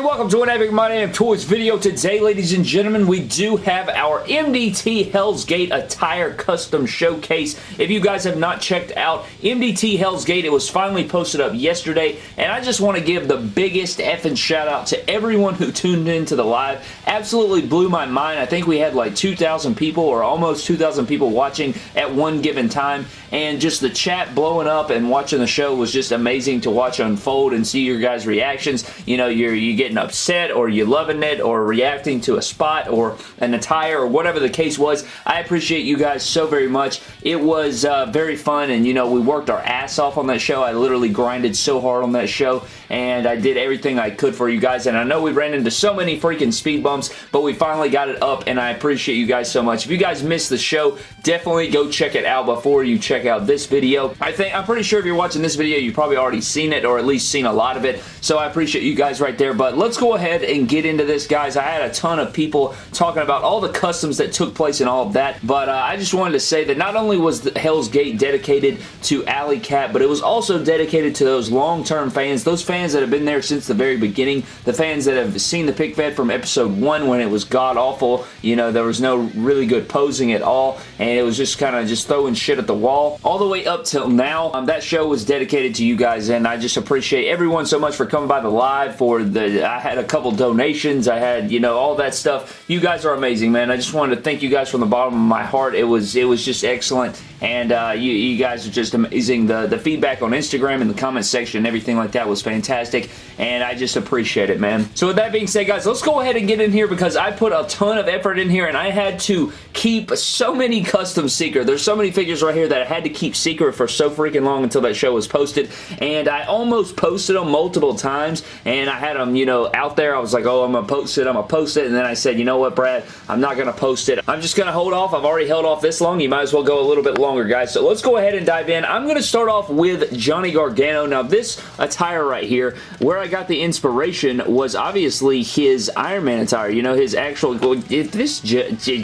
everybody. Welcome to an Epic My Damn Toys video. Today, ladies and gentlemen, we do have our MDT Hell's Gate Attire Custom Showcase. If you guys have not checked out MDT Hell's Gate, it was finally posted up yesterday, and I just want to give the biggest effing shout out to everyone who tuned into the live. Absolutely blew my mind. I think we had like 2,000 people or almost 2,000 people watching at one given time, and just the chat blowing up and watching the show was just amazing to watch unfold and see your guys' reactions. You know, you're you getting upset or you loving it or reacting to a spot or an attire or whatever the case was. I appreciate you guys so very much. It was uh, very fun and you know we worked our ass off on that show. I literally grinded so hard on that show and I did everything I could for you guys and I know we ran into so many freaking speed bumps but we finally got it up and I appreciate you guys so much. If you guys missed the show definitely go check it out before you check out this video. I think I'm pretty sure if you're watching this video you've probably already seen it or at least seen a lot of it so I appreciate you guys right there but let's go ahead and get into this, guys. I had a ton of people talking about all the customs that took place and all of that, but uh, I just wanted to say that not only was Hell's Gate dedicated to Alley Cat, but it was also dedicated to those long-term fans, those fans that have been there since the very beginning, the fans that have seen the pick fed from episode 1 when it was god-awful, you know, there was no really good posing at all, and it was just kind of just throwing shit at the wall. All the way up till now, um, that show was dedicated to you guys, and I just appreciate everyone so much for coming by the live, for the, I had a couple donations. I had, you know, all that stuff. You guys are amazing, man. I just wanted to thank you guys from the bottom of my heart. It was, it was just excellent and uh, you, you, guys are just amazing. The, the feedback on Instagram and the comment section and everything like that was fantastic, and I just appreciate it, man. So with that being said, guys, let's go ahead and get in here because I put a ton of effort in here, and I had to keep so many custom secret. There's so many figures right here that I had to keep secret for so freaking long until that show was posted, and I almost posted them multiple times, and I had them, you know, out there. I was like, oh, I'm going to post it, I'm going to post it, and then I said, you know what, Brad, I'm not going to post it. I'm just going to hold off. I've already held off this long. You might as well go a little bit longer guys. So let's go ahead and dive in. I'm going to start off with Johnny Gargano. Now, this attire right here, where I got the inspiration was obviously his Iron Man attire. You know, his actual... This...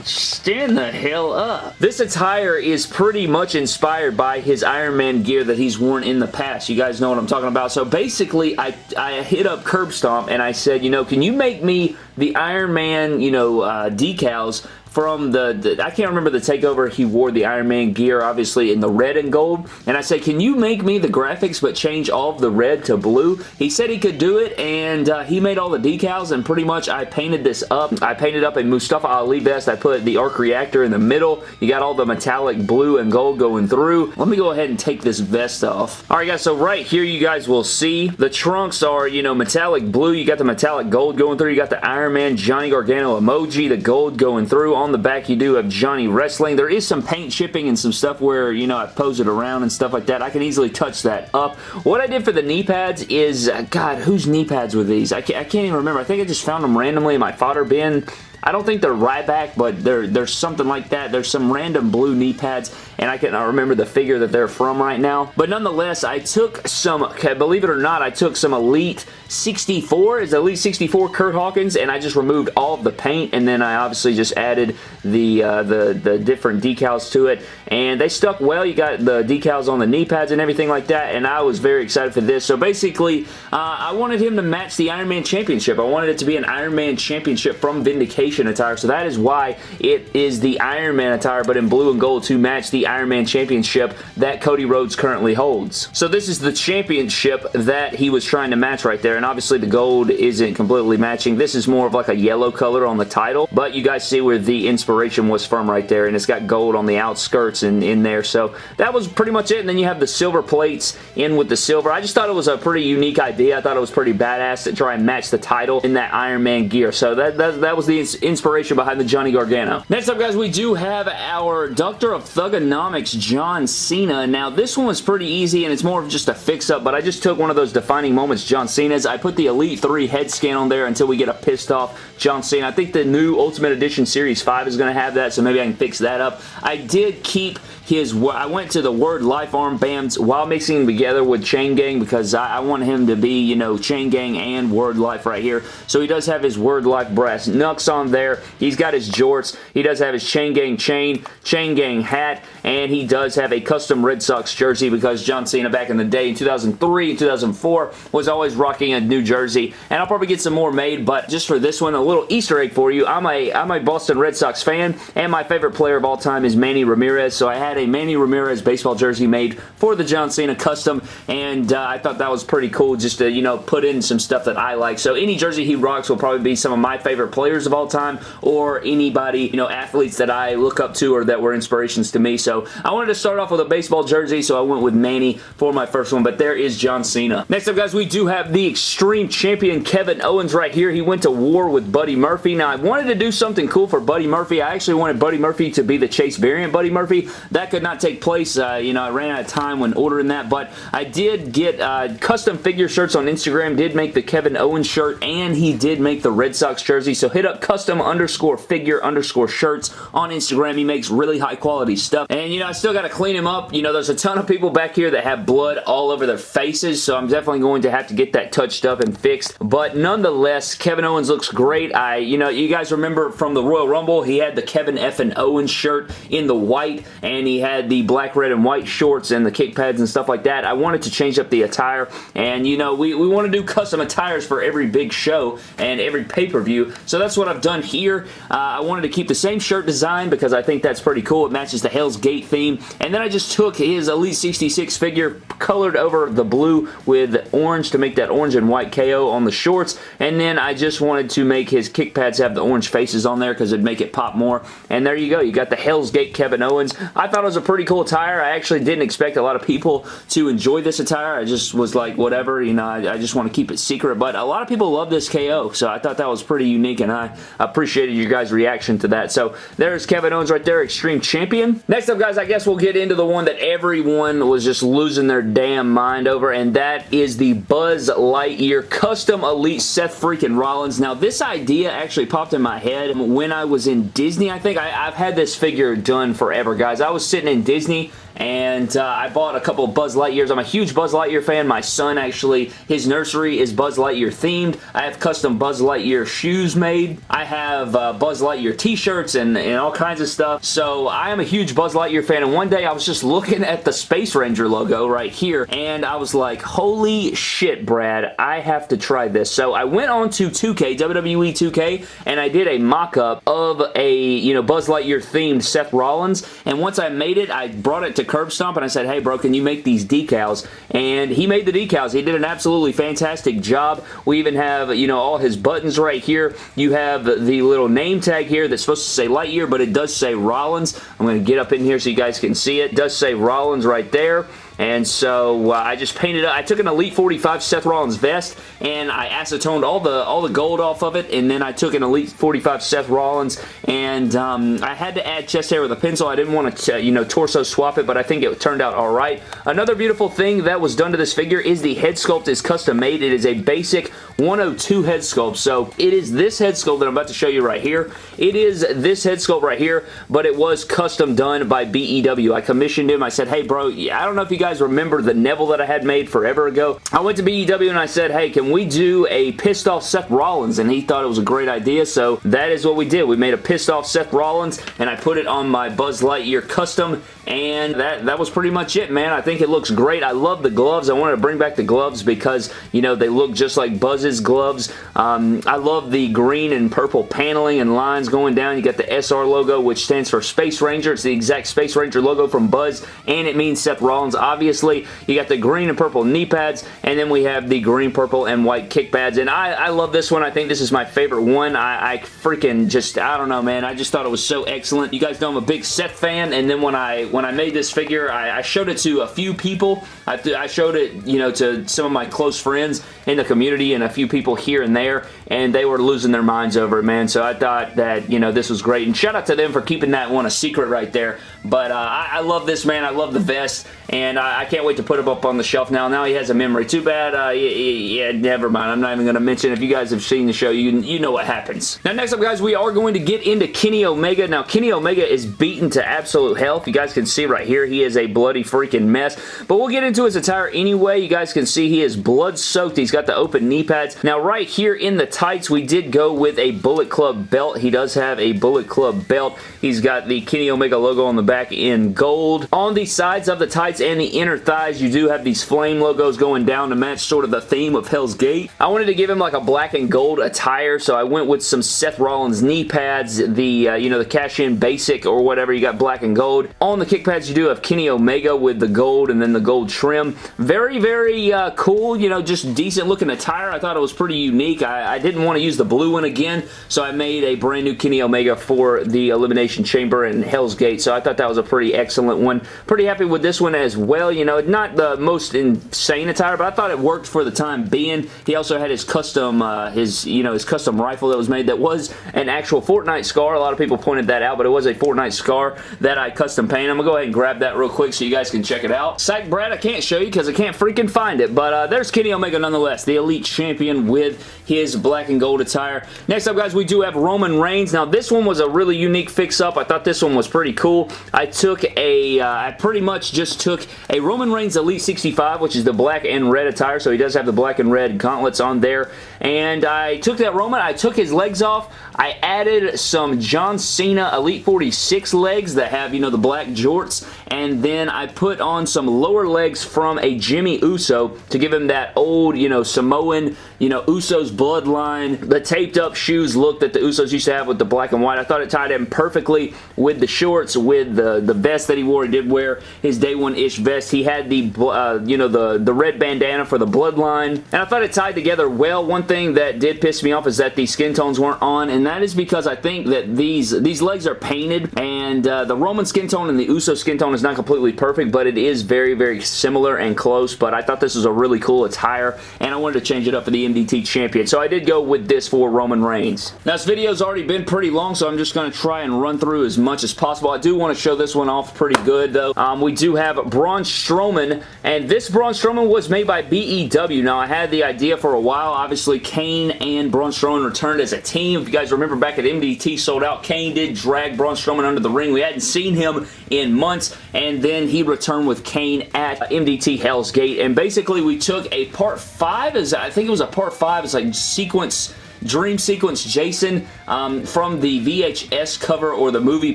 Stand the hell up. This attire is pretty much inspired by his Iron Man gear that he's worn in the past. You guys know what I'm talking about. So basically, I, I hit up Curb Stomp and I said, you know, can you make me the Iron Man, you know, uh, decals from the, the, I can't remember the takeover he wore the Iron Man gear obviously in the red and gold. And I said can you make me the graphics but change all of the red to blue? He said he could do it and uh, he made all the decals and pretty much I painted this up. I painted up a Mustafa Ali vest. I put the arc reactor in the middle. You got all the metallic blue and gold going through. Let me go ahead and take this vest off. Alright guys so right here you guys will see the trunks are you know metallic blue. You got the metallic gold going through. You got the Iron Man Johnny Gargano emoji the gold going through on the back you do have Johnny Wrestling. There is some paint chipping and some stuff where, you know, I pose it around and stuff like that. I can easily touch that up. What I did for the knee pads is, God, whose knee pads were these? I can't, I can't even remember. I think I just found them randomly in my fodder bin. I don't think they're Ryback, but they're, there's something like that. There's some random blue knee pads, and I cannot remember the figure that they're from right now. But nonetheless, I took some, okay, believe it or not, I took some Elite 64, is Elite 64 Kurt Hawkins, and I just removed all of the paint, and then I obviously just added the, uh, the, the different decals to it, and they stuck well. You got the decals on the knee pads and everything like that, and I was very excited for this. So basically, uh, I wanted him to match the Iron Man Championship. I wanted it to be an Iron Man Championship from Vindication attire. So that is why it is the Iron Man attire, but in blue and gold to match the Iron Man Championship that Cody Rhodes currently holds. So this is the championship that he was trying to match right there, and obviously the gold isn't completely matching. This is more of like a yellow color on the title, but you guys see where the inspiration was from right there, and it's got gold on the outskirts and in there. So that was pretty much it, and then you have the silver plates in with the silver. I just thought it was a pretty unique idea. I thought it was pretty badass to try and match the title in that Iron Man gear. So that, that, that was the inspiration behind the Johnny Gargano. Next up, guys, we do have our Doctor of Thuganomics, John Cena. Now, this one was pretty easy, and it's more of just a fix-up, but I just took one of those defining moments John Cena's. I put the Elite 3 head scan on there until we get a pissed off John Cena. I think the new Ultimate Edition Series 5 is going to have that, so maybe I can fix that up. I did keep his I went to the Word Life arm, armbands while mixing them together with Chain Gang because I, I, want him to be, you know, Chain Gang and Word Life right here. So he does have his Word Life brass knucks on there. He's got his jorts. He does have his Chain Gang chain, Chain Gang hat, and he does have a custom Red Sox jersey because John Cena back in the day in 2003 and 2004 was always rocking a new jersey. And I'll probably get some more made, but just for this one, a little Easter egg for you. I'm a, I'm a Boston Red Sox fan, and my favorite player of all time is Manny Ramirez, so I had a Manny Ramirez baseball jersey made for the John Cena custom, and uh, I thought that was pretty cool just to, you know, put in some stuff that I like. So any jersey he rocks will probably be some of my favorite players of all time, or anybody, you know, athletes that I look up to or that were inspirations to me. So I wanted to start off with a baseball jersey, so I went with Manny for my first one, but there is John Cena. Next up, guys, we do have the Extreme Champion Kevin Owens right here. He went to war with Buddy Murphy. Now, I wanted to do something cool for Buddy Murphy. I actually wanted Buddy Murphy to be the Chase variant Buddy Murphy. That could not take place. Uh, you know, I ran out of time when ordering that, but I did get uh, custom figure shirts on Instagram, did make the Kevin Owens shirt, and he did make the Red Sox jersey, so hit up custom underscore figure underscore shirts on Instagram. He makes really high quality stuff, and you know, I still got to clean him up. You know, there's a ton of people back here that have blood all over their faces, so I'm definitely going to have to get that touched up and fixed, but nonetheless, Kevin Owens looks great. I, you know, you guys remember from the Royal Rumble, he had the Kevin F. and Owens shirt in the white, and he had the black, red, and white shorts and the kick pads and stuff like that. I wanted to change up the attire, and you know, we, we want to do custom attires for every big show and every pay-per-view, so that's what I've done here. Uh, I wanted to keep the same shirt design because I think that's pretty cool. It matches the Hell's Gate theme, and then I just took his Elite 66 figure, colored over the blue with orange to make that orange and white KO on the shorts, and then I just wanted to make his kick pads have the orange faces on there because it'd make it pop more, and there you go. You got the Hell's Gate Kevin Owens. I thought it was a pretty cool attire. I actually didn't expect a lot of people to enjoy this attire. I just was like, whatever, you know, I, I just want to keep it secret, but a lot of people love this KO, so I thought that was pretty unique, and I appreciated you guys' reaction to that. So there's Kevin Owens right there, Extreme Champion. Next up, guys, I guess we'll get into the one that everyone was just losing their damn mind over, and that is the Buzz Lightyear Custom Elite Seth freaking Rollins. Now, this idea actually popped in my head when I was in Disney, I think. I, I've had this figure done forever, guys. I was sitting in Disney and uh, I bought a couple of Buzz Lightyears. I'm a huge Buzz Lightyear fan. My son actually, his nursery is Buzz Lightyear themed. I have custom Buzz Lightyear shoes made. I have uh, Buzz Lightyear t-shirts and, and all kinds of stuff. So I am a huge Buzz Lightyear fan and one day I was just looking at the Space Ranger logo right here and I was like, holy shit, Brad, I have to try this. So I went on to 2K, WWE 2K, and I did a mock-up of a, you know, Buzz Lightyear themed Seth Rollins and once I made it, I brought it to Curb Stomp and I said, hey bro, can you make these decals? And he made the decals. He did an absolutely fantastic job. We even have, you know, all his buttons right here. You have the little name tag here that's supposed to say Lightyear, but it does say Rollins. I'm going to get up in here so you guys can see it. It does say Rollins right there. And so uh, I just painted up. I took an Elite 45 Seth Rollins vest and I acetoned all the all the gold off of it and then I took an Elite 45 Seth Rollins and um, I had to add chest hair with a pencil. I didn't want to, you know, torso swap it, but I think it turned out all right. Another beautiful thing that was done to this figure is the head sculpt is custom made. It is a basic 102 head sculpt. So it is this head sculpt that I'm about to show you right here. It is this head sculpt right here, but it was custom done by BEW. I commissioned him. I said, hey bro, I don't know if you guys guys remember the Neville that I had made forever ago. I went to BEW and I said, hey, can we do a pissed off Seth Rollins? And he thought it was a great idea, so that is what we did. We made a pissed off Seth Rollins and I put it on my Buzz Lightyear custom and that, that was pretty much it, man. I think it looks great. I love the gloves. I wanted to bring back the gloves because, you know, they look just like Buzz's gloves. Um, I love the green and purple paneling and lines going down. You got the SR logo, which stands for Space Ranger. It's the exact Space Ranger logo from Buzz, and it means Seth Rollins, obviously. You got the green and purple knee pads, and then we have the green, purple, and white kick pads, and I, I love this one. I think this is my favorite one. I, I freaking just, I don't know, man. I just thought it was so excellent. You guys know I'm a big Seth fan, and then when I when I made this figure, I, I showed it to a few people. I, I, showed it, you know, to some of my close friends in the community and a few people here and there, and they were losing their minds over it, man. So I thought that, you know, this was great. And shout out to them for keeping that one a secret right there. But uh, I, I, love this, man. I love the vest, and I, I, can't wait to put him up on the shelf now. Now he has a memory. Too bad. Uh, yeah, yeah, never mind. I'm not even going to mention. If you guys have seen the show, you, you know what happens. Now, next up, guys, we are going to get into Kenny Omega. Now, Kenny Omega is beaten to absolute health. You guys can can see right here, he is a bloody freaking mess. But we'll get into his attire anyway. You guys can see he is blood soaked. He's got the open knee pads. Now, right here in the tights, we did go with a Bullet Club belt. He does have a Bullet Club belt. He's got the Kenny Omega logo on the back in gold. On the sides of the tights and the inner thighs, you do have these flame logos going down to match sort of the theme of Hell's Gate. I wanted to give him like a black and gold attire, so I went with some Seth Rollins knee pads, the, uh, you know, the cash-in basic or whatever. You got black and gold. On the kick pads, you do have Kenny Omega with the gold and then the gold trim. Very, very uh, cool, you know, just decent looking attire. I thought it was pretty unique. I, I didn't want to use the blue one again, so I made a brand new Kenny Omega for the Elimination Chamber and Hell's Gate, so I thought that was a pretty excellent one. Pretty happy with this one as well. You know, not the most insane attire, but I thought it worked for the time being. He also had his custom, uh, his, you know, his custom rifle that was made that was an actual Fortnite scar. A lot of people pointed that out, but it was a Fortnite scar that I custom painted. I'm to go ahead and grab that real quick so you guys can check it out. Psych Brad, I can't show you because I can't freaking find it, but uh, there's Kenny Omega nonetheless, the Elite Champion with his black and gold attire. Next up, guys, we do have Roman Reigns. Now, this one was a really unique fix-up. I thought this one was pretty cool. I took a, uh, I pretty much just took a Roman Reigns Elite 65, which is the black and red attire, so he does have the black and red gauntlets on there, and I took that Roman, I took his legs off, I added some John Cena Elite 46 legs that have, you know, the black jorts, and then I put on some lower legs from a Jimmy Uso to give him that old, you know, Samoan, you know, Usos bloodline, the taped up shoes look that the Usos used to have with the black and white. I thought it tied in perfectly with the shorts, with the, the vest that he wore. He did wear his day one-ish vest. He had the, uh, you know, the, the red bandana for the bloodline, and I thought it tied together well. One thing that did piss me off is that the skin tones weren't on, and that is because I think that these, these legs are painted, and uh, the Roman skin tone and the Uso skin tone is not completely perfect, but it is very, very similar and close, but I thought this was a really cool attire, and I wanted to change it up for the MDT champion, so I did go with this for Roman Reigns. Now, this video's already been pretty long, so I'm just going to try and run through as much as possible. I do want to show this one off pretty good, though. Um, we do have Braun Strowman, and this Braun Strowman was made by BEW. Now, I had the idea for a while. Obviously, Kane and Braun Strowman returned as a team. If you guys remember back at MDT sold out, Kane did drag Braun Strowman under the ring. We hadn't seen him in months, and then he returned with Kane at MDT Hell's Gate, and basically we took a part 5, as I think it was a part 5, it's like sequence Dream Sequence Jason um, from the VHS cover or the movie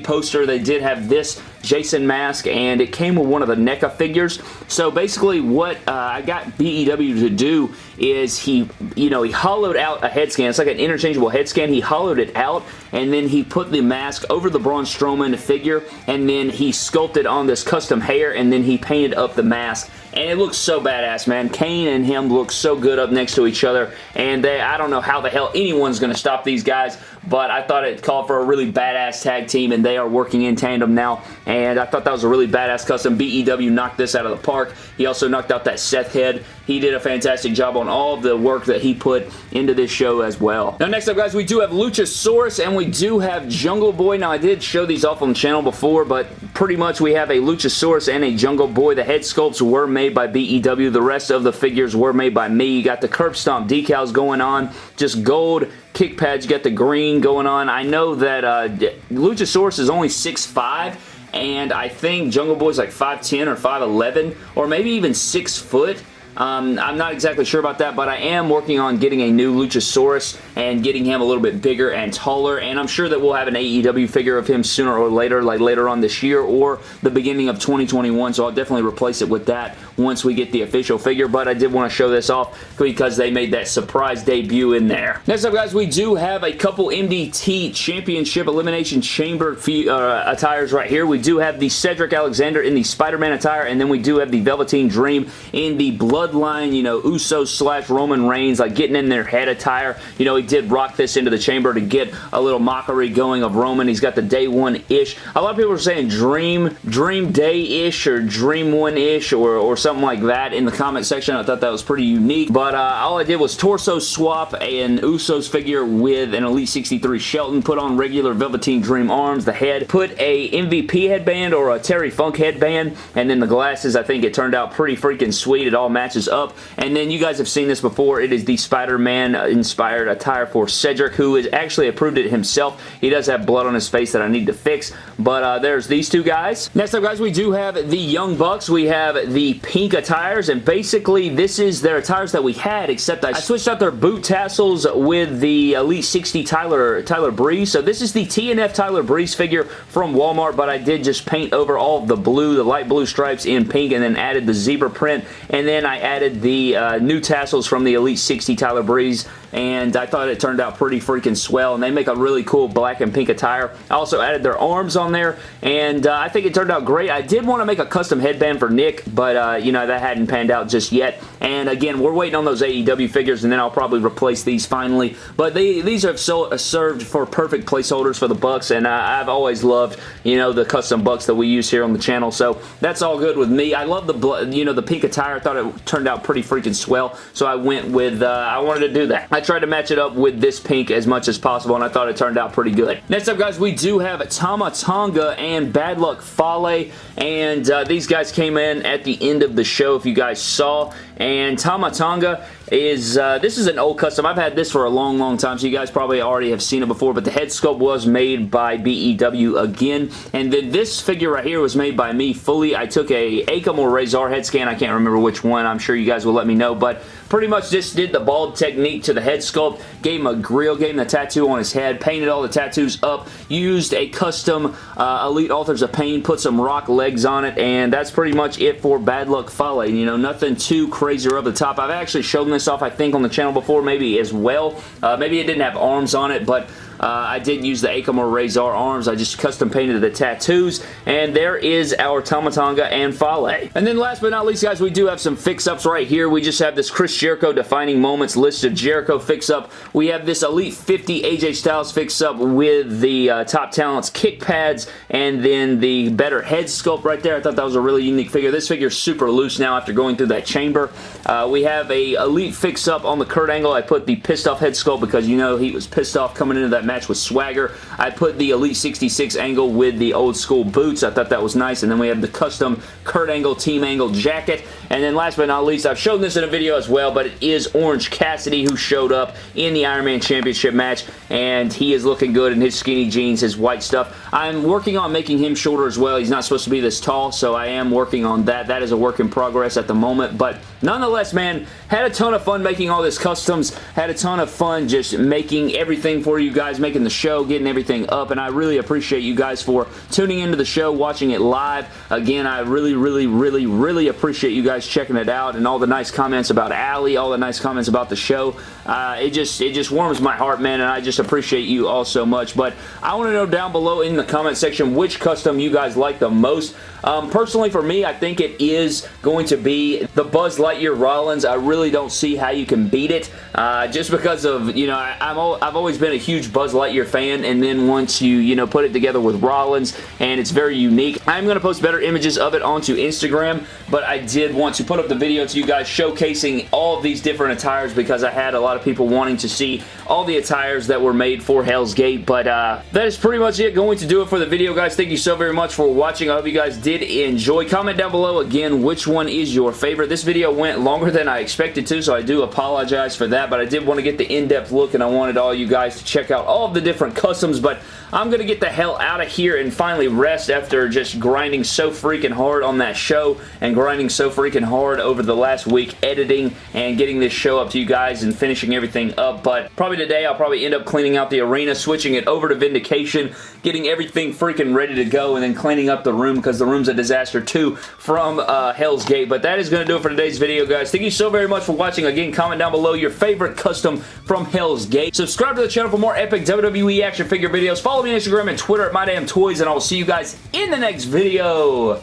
poster. They did have this Jason mask and it came with one of the NECA figures. So basically what uh, I got BEW to do is he, you know, he hollowed out a head scan. It's like an interchangeable head scan. He hollowed it out and then he put the mask over the Braun Strowman figure and then he sculpted on this custom hair and then he painted up the mask and it looks so badass, man. Kane and him look so good up next to each other, and they, I don't know how the hell anyone's going to stop these guys, but I thought it called for a really badass tag team, and they are working in tandem now, and I thought that was a really badass custom. BEW knocked this out of the park. He also knocked out that Seth head. He did a fantastic job on all the work that he put into this show as well. Now, next up, guys, we do have Luchasaurus, and we do have Jungle Boy. Now, I did show these off on the channel before, but pretty much we have a Luchasaurus and a Jungle Boy. The head sculpts were made by BEW. The rest of the figures were made by me. You got the curb stomp decals going on, just gold kick pads. You got the green going on. I know that uh, Luchasaurus is only 6'5", and I think Jungle Boy's like 5'10 or 5'11 or maybe even 6 foot. Um, I'm not exactly sure about that, but I am working on getting a new Luchasaurus and getting him a little bit bigger and taller, and I'm sure that we'll have an AEW figure of him sooner or later, like later on this year or the beginning of 2021, so I'll definitely replace it with that once we get the official figure, but I did want to show this off because they made that surprise debut in there. Next up, guys, we do have a couple MDT Championship Elimination Chamber uh, attires right here. We do have the Cedric Alexander in the Spider-Man attire, and then we do have the Velveteen Dream in the Blood bloodline, you know, Usos slash Roman Reigns, like getting in their head attire. You know, he did rock this into the chamber to get a little mockery going of Roman. He's got the day one-ish. A lot of people are saying dream, dream day-ish or dream one-ish or, or something like that in the comment section. I thought that was pretty unique, but uh, all I did was torso swap an Usos figure with an Elite 63 Shelton, put on regular Velveteen Dream arms, the head, put a MVP headband or a Terry Funk headband, and then the glasses, I think it turned out pretty freaking sweet. It all matched matches up. And then you guys have seen this before. It is the Spider-Man inspired attire for Cedric, who has actually approved it himself. He does have blood on his face that I need to fix. But uh, there's these two guys. Next up, guys, we do have the Young Bucks. We have the pink attires, and basically this is their attires that we had, except I switched out their boot tassels with the Elite 60 Tyler, Tyler Breeze. So this is the TNF Tyler Breeze figure from Walmart, but I did just paint over all the blue, the light blue stripes in pink, and then added the zebra print, and then I added the uh, new tassels from the Elite 60 Tyler Breeze and I thought it turned out pretty freaking swell, and they make a really cool black and pink attire. I also added their arms on there, and uh, I think it turned out great. I did want to make a custom headband for Nick, but, uh, you know, that hadn't panned out just yet, and again, we're waiting on those AEW figures, and then I'll probably replace these finally, but they, these have so, uh, served for perfect placeholders for the Bucks, and I've always loved, you know, the custom Bucks that we use here on the channel, so that's all good with me. I love the, you know, the pink attire. I thought it turned out pretty freaking swell, so I went with, uh, I wanted to do that. I tried to match it up with this pink as much as possible, and I thought it turned out pretty good. Next up, guys, we do have Tama Tonga and Bad Luck Fale, and uh, these guys came in at the end of the show, if you guys saw, and Tama Tonga is, uh, this is an old custom. I've had this for a long, long time, so you guys probably already have seen it before, but the head sculpt was made by BEW again, and then this figure right here was made by me fully. I took a Akam or Rezar head scan. I can't remember which one. I'm sure you guys will let me know, but pretty much just did the bald technique to the head sculpt, gave him a grill, gave him the tattoo on his head, painted all the tattoos up, used a custom uh, Elite Authors of Pain, put some rock legs on it, and that's pretty much it for Bad Luck Fale. You know, nothing too crazy or over the top. I've actually shown this off, I think, on the channel before, maybe as well. Uh, maybe it didn't have arms on it, but uh, I didn't use the Akam Rezar arms. I just custom painted the tattoos. And there is our Tama Tonga and Fale. And then last but not least, guys, we do have some fix-ups right here. We just have this Chris Jericho Defining Moments list of Jericho fix-up. We have this Elite 50 AJ Styles fix-up with the uh, Top Talents kick pads and then the better head sculpt right there. I thought that was a really unique figure. This figure is super loose now after going through that chamber. Uh, we have a Elite fix-up on the Kurt Angle. I put the pissed off head sculpt because you know he was pissed off coming into that match with Swagger. I put the Elite 66 angle with the old school boots. I thought that was nice. And then we have the custom Kurt Angle Team Angle jacket. And then last but not least, I've shown this in a video as well, but it is Orange Cassidy who showed up in the Iron Man Championship match. And he is looking good in his skinny jeans, his white stuff. I'm working on making him shorter as well. He's not supposed to be this tall, so I am working on that. That is a work in progress at the moment. But nonetheless, man, had a ton of fun making all this customs. Had a ton of fun just making everything for you guys, making the show, getting everything up, and I really appreciate you guys for tuning into the show, watching it live. Again, I really, really, really, really appreciate you guys checking it out and all the nice comments about Allie, all the nice comments about the show. Uh, it just it just warms my heart, man, and I just appreciate you all so much. But I want to know down below in the comment section which custom you guys like the most. Um, personally, for me, I think it is going to be the Buzz Lightyear Rollins. I really don't see how you can beat it uh, just because of, you know, I, am I've always been a huge Buzz Lightyear fan, and then once you, you know, put it together with Rollins, and it's very unique. I'm going to post better images of it onto Instagram, but I did want to put up the video to you guys showcasing all of these different attires because I had a lot of people wanting to see all the attires that were made for Hell's Gate, but uh, that is pretty much it. Going to do it for the video, guys. Thank you so very much for watching. I hope you guys did enjoy. Comment down below again which one is your favorite. This video went longer than I expected to, so I do apologize for that, but I did want to get the in-depth look, and I wanted all you guys to check out all of the different customs, but I'm going to get the hell out of here and finally rest after just grinding so freaking hard on that show and grinding so freaking hard over the last week editing and getting this show up to you guys and finishing everything up. But probably today I'll probably end up cleaning out the arena, switching it over to Vindication, getting everything freaking ready to go, and then cleaning up the room because the room's a disaster too from uh, Hell's Gate. But that is going to do it for today's video, guys. Thank you so very much for watching. Again, comment down below your favorite custom from Hell's Gate. Subscribe to the channel for more epic WWE action figure videos. Follow me on Instagram and Twitter at MyDamnToys, and I will see you guys in the next video.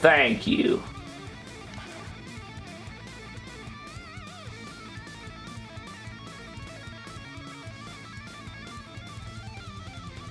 Thank you.